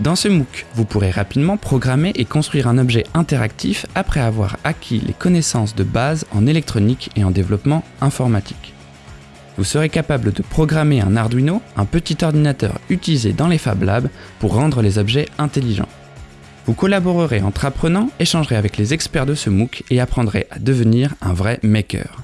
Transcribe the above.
Dans ce MOOC, vous pourrez rapidement programmer et construire un objet interactif après avoir acquis les connaissances de base en électronique et en développement informatique. Vous serez capable de programmer un Arduino, un petit ordinateur utilisé dans les Fab Labs pour rendre les objets intelligents. Vous collaborerez entre apprenants, échangerez avec les experts de ce MOOC et apprendrez à devenir un vrai maker.